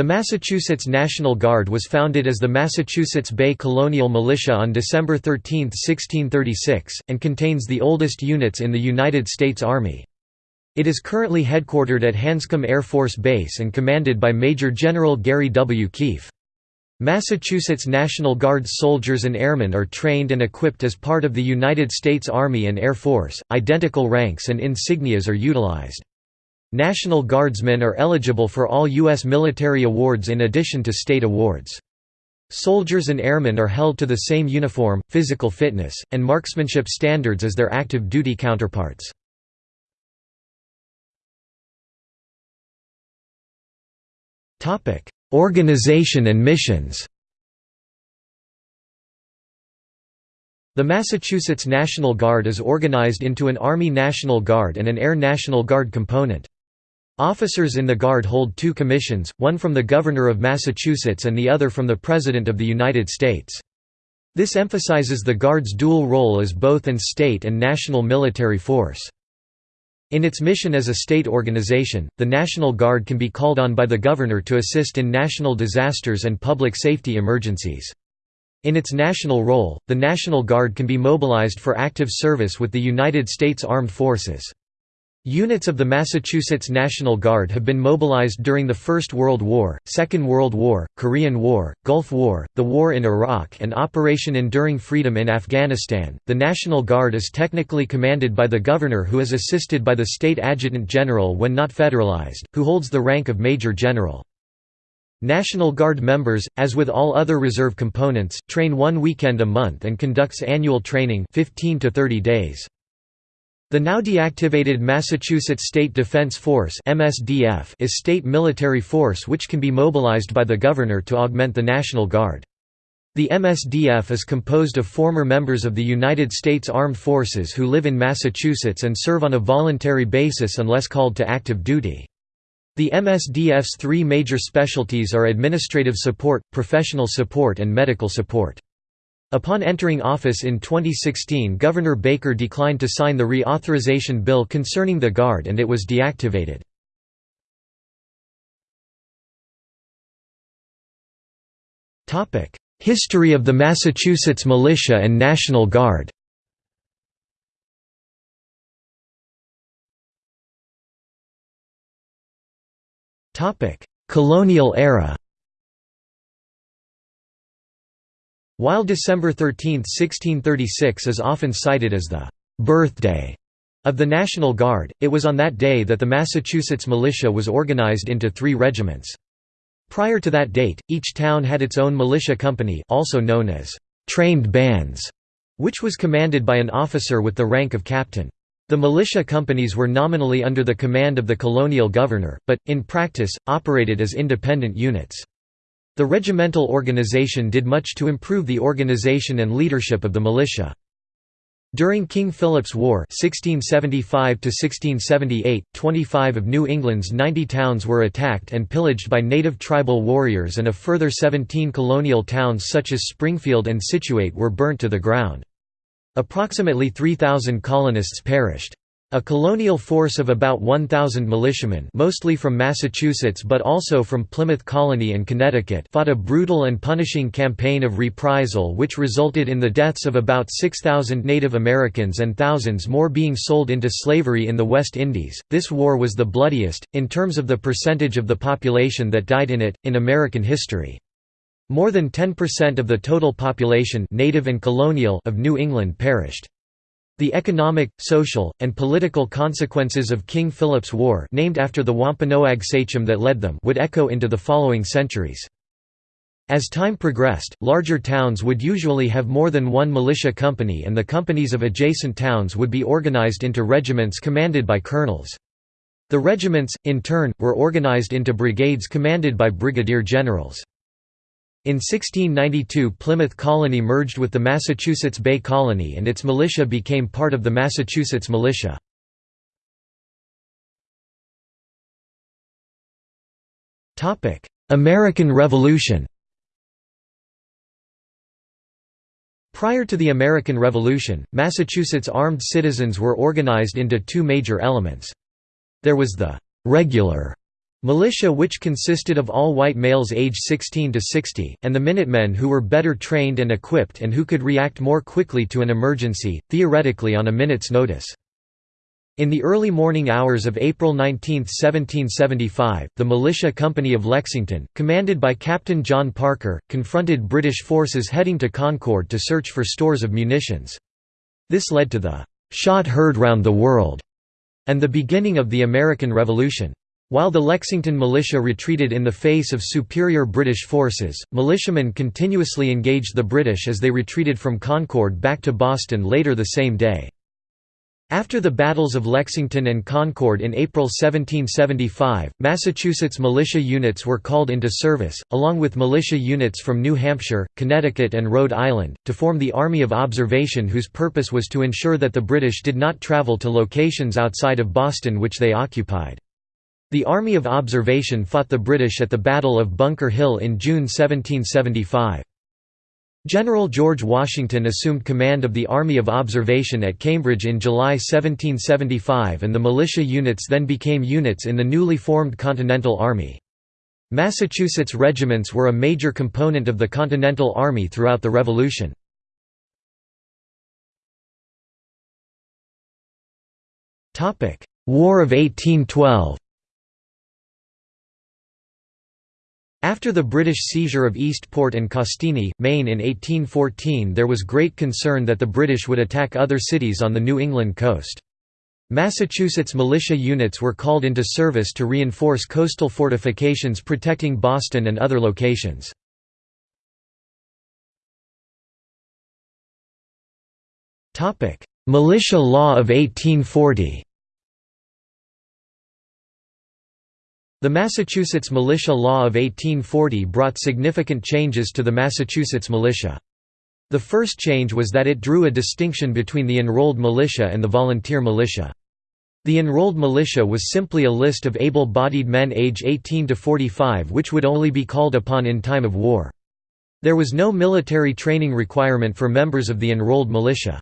The Massachusetts National Guard was founded as the Massachusetts Bay Colonial Militia on December 13, 1636, and contains the oldest units in the United States Army. It is currently headquartered at Hanscom Air Force Base and commanded by Major General Gary W. Keefe. Massachusetts National Guard soldiers and airmen are trained and equipped as part of the United States Army and Air Force. Identical ranks and insignias are utilized. National Guardsmen are eligible for all U.S. military awards in addition to state awards. Soldiers and airmen are held to the same uniform, physical fitness, and marksmanship standards as their active duty counterparts. Organization and missions The Massachusetts National Guard is organized into an Army National Guard and an Air National Guard component. Officers in the Guard hold two commissions, one from the Governor of Massachusetts and the other from the President of the United States. This emphasizes the Guard's dual role as both an state and national military force. In its mission as a state organization, the National Guard can be called on by the Governor to assist in national disasters and public safety emergencies. In its national role, the National Guard can be mobilized for active service with the United States Armed Forces. Units of the Massachusetts National Guard have been mobilized during the First World War, Second World War, Korean War, Gulf War, the War in Iraq, and Operation Enduring Freedom in Afghanistan. The National Guard is technically commanded by the Governor, who is assisted by the State Adjutant General when not federalized, who holds the rank of Major General. National Guard members, as with all other reserve components, train one weekend a month and conducts annual training 15 to 30 days. The now deactivated Massachusetts State Defense Force (MSDF) is state military force which can be mobilized by the governor to augment the National Guard. The MSDF is composed of former members of the United States Armed Forces who live in Massachusetts and serve on a voluntary basis unless called to active duty. The MSDF's three major specialties are administrative support, professional support and medical support. Upon entering office in 2016 Governor Baker declined to sign the reauthorization bill concerning the Guard and it was deactivated. History of the Massachusetts Militia and National Guard Colonial era While December 13, 1636 is often cited as the «birthday» of the National Guard, it was on that day that the Massachusetts militia was organized into three regiments. Prior to that date, each town had its own militia company also known as «trained bands», which was commanded by an officer with the rank of captain. The militia companies were nominally under the command of the colonial governor, but, in practice, operated as independent units. The regimental organization did much to improve the organization and leadership of the militia. During King Philip's War 1675 25 of New England's 90 towns were attacked and pillaged by native tribal warriors and a further 17 colonial towns such as Springfield and Scituate were burnt to the ground. Approximately 3,000 colonists perished. A colonial force of about 1,000 militiamen mostly from Massachusetts but also from Plymouth Colony and Connecticut fought a brutal and punishing campaign of reprisal which resulted in the deaths of about 6,000 Native Americans and thousands more being sold into slavery in the West Indies. This war was the bloodiest, in terms of the percentage of the population that died in it, in American history. More than 10% of the total population native and colonial of New England perished. The economic, social, and political consequences of King Philip's War named after the Wampanoag sachem that led them would echo into the following centuries. As time progressed, larger towns would usually have more than one militia company and the companies of adjacent towns would be organized into regiments commanded by colonels. The regiments, in turn, were organized into brigades commanded by brigadier generals. In 1692 Plymouth Colony merged with the Massachusetts Bay Colony and its militia became part of the Massachusetts Militia. American Revolution Prior to the American Revolution, Massachusetts armed citizens were organized into two major elements. There was the «regular» Militia which consisted of all white males age 16 to 60, and the Minutemen who were better trained and equipped and who could react more quickly to an emergency, theoretically on a minute's notice. In the early morning hours of April 19, 1775, the Militia Company of Lexington, commanded by Captain John Parker, confronted British forces heading to Concord to search for stores of munitions. This led to the "'Shot Heard Round the World' and the beginning of the American Revolution. While the Lexington militia retreated in the face of superior British forces, militiamen continuously engaged the British as they retreated from Concord back to Boston later the same day. After the battles of Lexington and Concord in April 1775, Massachusetts militia units were called into service, along with militia units from New Hampshire, Connecticut and Rhode Island, to form the Army of Observation whose purpose was to ensure that the British did not travel to locations outside of Boston which they occupied. The Army of Observation fought the British at the Battle of Bunker Hill in June 1775. General George Washington assumed command of the Army of Observation at Cambridge in July 1775 and the militia units then became units in the newly formed Continental Army. Massachusetts regiments were a major component of the Continental Army throughout the Revolution. War of 1812 After the British seizure of Eastport and Castine, Maine in 1814 there was great concern that the British would attack other cities on the New England coast. Massachusetts militia units were called into service to reinforce coastal fortifications protecting Boston and other locations. Militia Law of 1840 The Massachusetts Militia Law of 1840 brought significant changes to the Massachusetts militia. The first change was that it drew a distinction between the enrolled militia and the volunteer militia. The enrolled militia was simply a list of able-bodied men age 18 to 45 which would only be called upon in time of war. There was no military training requirement for members of the enrolled militia.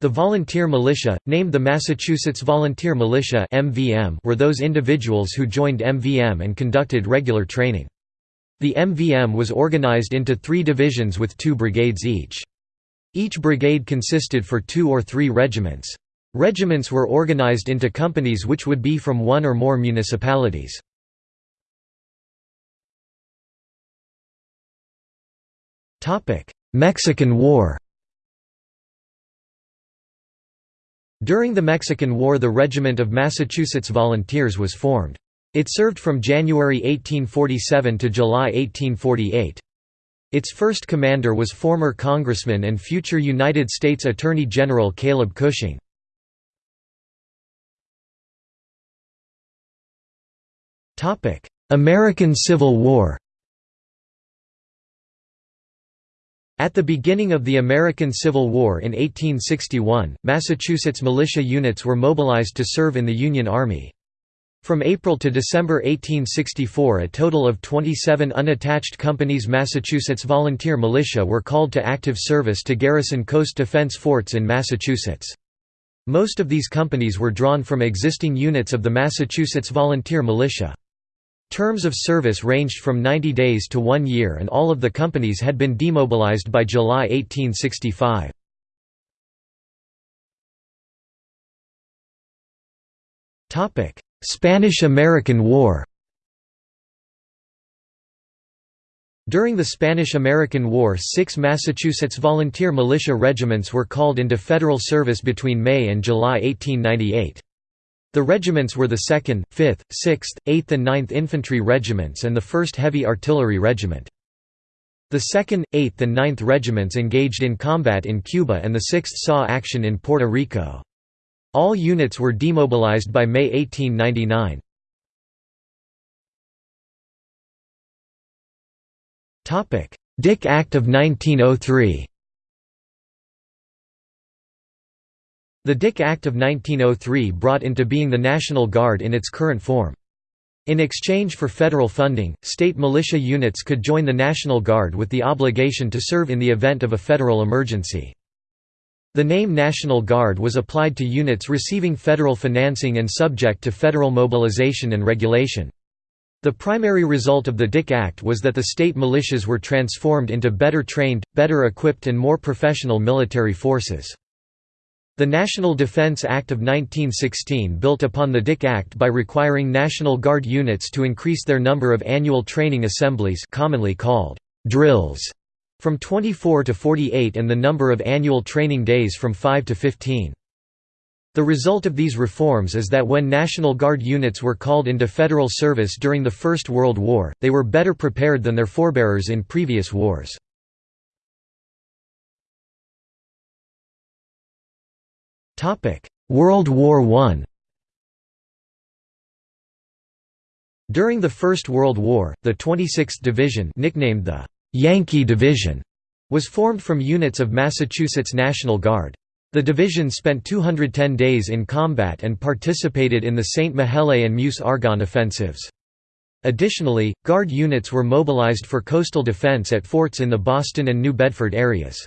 The volunteer militia, named the Massachusetts Volunteer Militia (MVM), were those individuals who joined MVM and conducted regular training. The MVM was organized into three divisions with two brigades each. Each brigade consisted for two or three regiments. Regiments were organized into companies which would be from one or more municipalities. Mexican War During the Mexican War the Regiment of Massachusetts Volunteers was formed. It served from January 1847 to July 1848. Its first commander was former Congressman and future United States Attorney General Caleb Cushing. American Civil War At the beginning of the American Civil War in 1861, Massachusetts militia units were mobilized to serve in the Union Army. From April to December 1864 a total of 27 unattached companies Massachusetts Volunteer Militia were called to active service to garrison coast defense forts in Massachusetts. Most of these companies were drawn from existing units of the Massachusetts Volunteer Militia. Terms of service ranged from 90 days to one year and all of the companies had been demobilized by July 1865. Spanish–American War During the Spanish–American War six Massachusetts volunteer militia regiments were called into federal service between May and July 1898. The regiments were the 2nd, 5th, 6th, 8th and 9th Infantry Regiments and the 1st Heavy Artillery Regiment. The 2nd, 8th and 9th Regiments engaged in combat in Cuba and the 6th saw action in Puerto Rico. All units were demobilized by May 1899. Dick Act of 1903 The Dick Act of 1903 brought into being the National Guard in its current form. In exchange for federal funding, state militia units could join the National Guard with the obligation to serve in the event of a federal emergency. The name National Guard was applied to units receiving federal financing and subject to federal mobilization and regulation. The primary result of the Dick Act was that the state militias were transformed into better trained, better equipped and more professional military forces. The National Defense Act of 1916 built upon the Dick Act by requiring National Guard units to increase their number of annual training assemblies commonly called drills from 24 to 48 and the number of annual training days from 5 to 15. The result of these reforms is that when National Guard units were called into federal service during the First World War, they were better prepared than their forebearers in previous wars. World War I During the First World War, the 26th Division nicknamed the «Yankee Division» was formed from units of Massachusetts National Guard. The division spent 210 days in combat and participated in the St. Mihiel and Meuse-Argonne offensives. Additionally, Guard units were mobilized for coastal defense at forts in the Boston and New Bedford areas.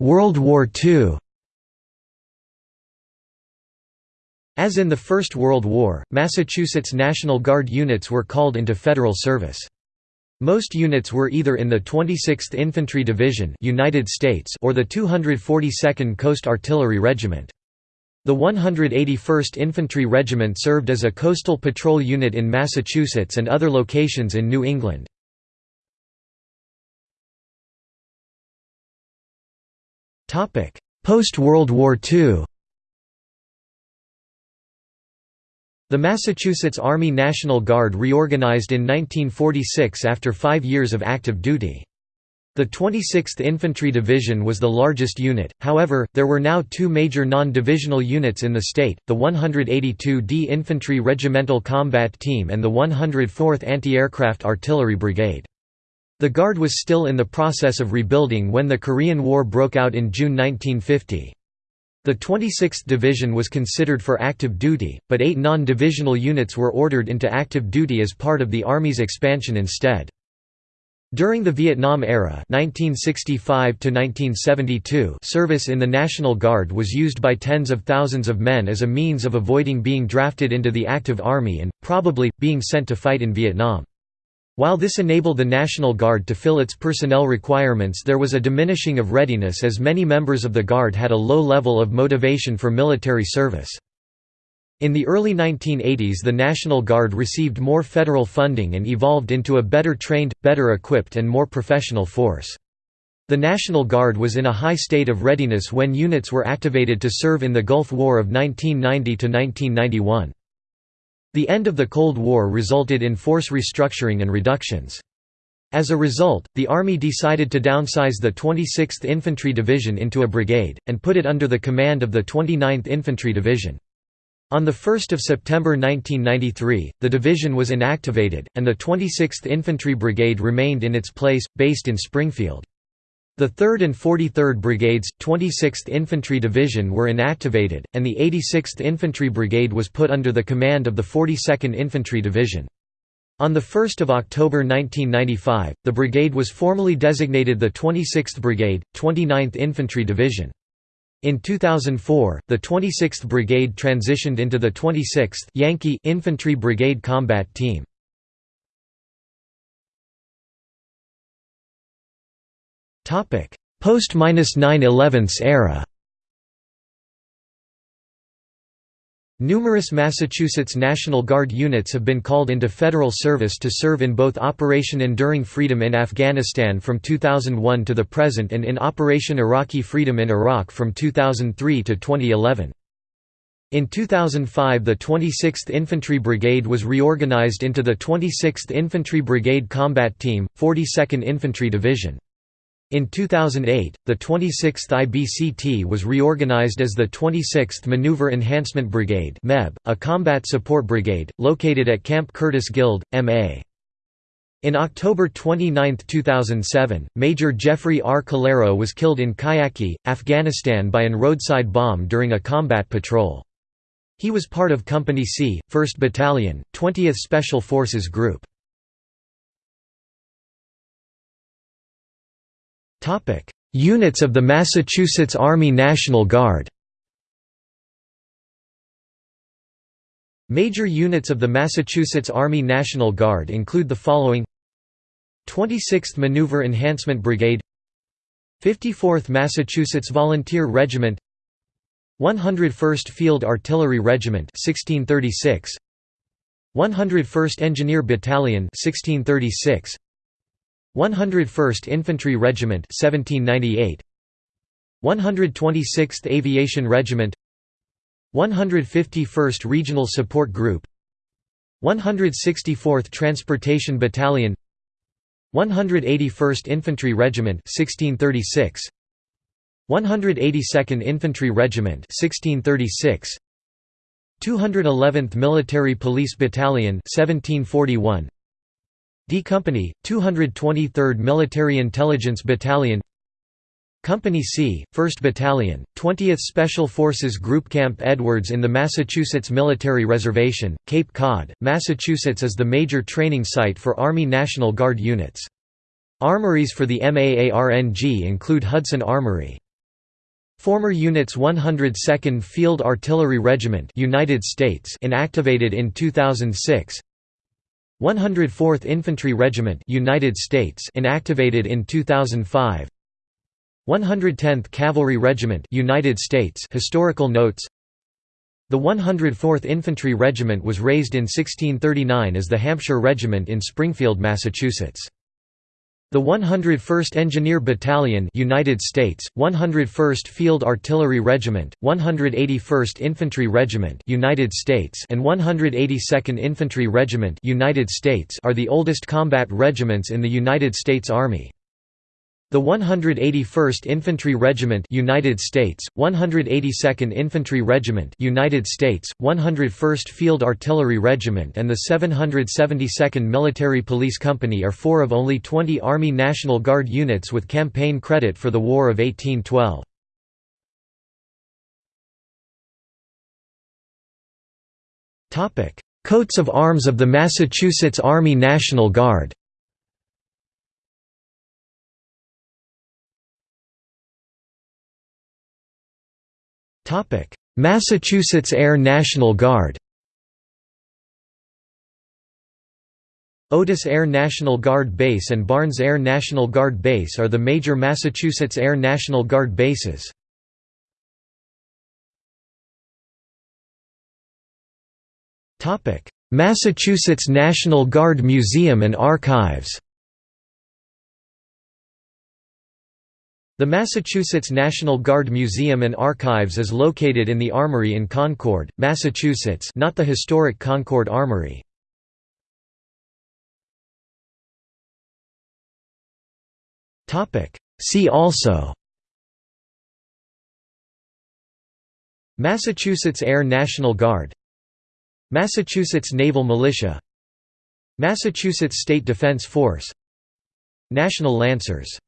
World War II As in the First World War, Massachusetts National Guard units were called into federal service. Most units were either in the 26th Infantry Division United States or the 242nd Coast Artillery Regiment. The 181st Infantry Regiment served as a coastal patrol unit in Massachusetts and other locations in New England. Post-World War II The Massachusetts Army National Guard reorganized in 1946 after five years of active duty. The 26th Infantry Division was the largest unit, however, there were now two major non-divisional units in the state, the 182d Infantry Regimental Combat Team and the 104th Anti-Aircraft Artillery Brigade. The Guard was still in the process of rebuilding when the Korean War broke out in June 1950. The 26th Division was considered for active duty, but eight non-divisional units were ordered into active duty as part of the Army's expansion instead. During the Vietnam era 1965 service in the National Guard was used by tens of thousands of men as a means of avoiding being drafted into the active army and, probably, being sent to fight in Vietnam. While this enabled the National Guard to fill its personnel requirements there was a diminishing of readiness as many members of the Guard had a low level of motivation for military service. In the early 1980s the National Guard received more federal funding and evolved into a better trained, better equipped and more professional force. The National Guard was in a high state of readiness when units were activated to serve in the Gulf War of 1990–1991. The end of the Cold War resulted in force restructuring and reductions. As a result, the Army decided to downsize the 26th Infantry Division into a brigade, and put it under the command of the 29th Infantry Division. On 1 September 1993, the division was inactivated, and the 26th Infantry Brigade remained in its place, based in Springfield. The 3rd and 43rd Brigades, 26th Infantry Division were inactivated, and the 86th Infantry Brigade was put under the command of the 42nd Infantry Division. On 1 October 1995, the brigade was formally designated the 26th Brigade, 29th Infantry Division. In 2004, the 26th Brigade transitioned into the 26th Yankee Infantry Brigade Combat Team. Post-9/11 era Numerous Massachusetts National Guard units have been called into federal service to serve in both Operation Enduring Freedom in Afghanistan from 2001 to the present and in Operation Iraqi Freedom in Iraq from 2003 to 2011. In 2005 the 26th Infantry Brigade was reorganized into the 26th Infantry Brigade Combat Team, 42nd Infantry Division. In 2008, the 26th IBCT was reorganized as the 26th Maneuver Enhancement Brigade a combat support brigade, located at Camp Curtis Guild, MA. In October 29, 2007, Major Jeffrey R. Calero was killed in Kayaki, Afghanistan by an roadside bomb during a combat patrol. He was part of Company C, 1st Battalion, 20th Special Forces Group. Units of the Massachusetts Army National Guard Major units of the Massachusetts Army National Guard include the following. 26th Maneuver Enhancement Brigade. 54th Massachusetts Volunteer Regiment. 101st Field Artillery Regiment 1636 101st Engineer Battalion 1636 101st Infantry Regiment 1798 126th Aviation Regiment. 151st Regional Support Group. 164th Transportation Battalion. 181st Infantry Regiment 1636 182nd Infantry Regiment 1636 211th Military Police Battalion 1741 D Company 223rd Military Intelligence Battalion Company C, 1st Battalion, 20th Special Forces Group Camp Edwards in the Massachusetts Military Reservation, Cape Cod, Massachusetts is the major training site for Army National Guard units. Armories for the MAARNG include Hudson Armory. Former Units 102nd Field Artillery Regiment United States inactivated in 2006 104th Infantry Regiment United States inactivated in 2005 110th Cavalry Regiment United States Historical notes The 104th Infantry Regiment was raised in 1639 as the Hampshire Regiment in Springfield, Massachusetts. The 101st Engineer Battalion United States, 101st Field Artillery Regiment, 181st Infantry Regiment United States and 182nd Infantry Regiment United States are the oldest combat regiments in the United States Army. The 181st Infantry Regiment United States, 182nd Infantry Regiment United States, 101st Field Artillery Regiment and the 772nd Military Police Company are four of only 20 Army National Guard units with campaign credit for the War of 1812. Coats of arms of the Massachusetts Army National Guard Massachusetts Air National Guard Otis Air National Guard Base and Barnes Air National Guard Base are the major Massachusetts Air National Guard bases. Massachusetts National Guard Museum and Archives The Massachusetts National Guard Museum and Archives is located in the Armory in Concord, Massachusetts not the historic Concord Armory. See also Massachusetts Air National Guard Massachusetts Naval Militia Massachusetts State Defense Force National Lancers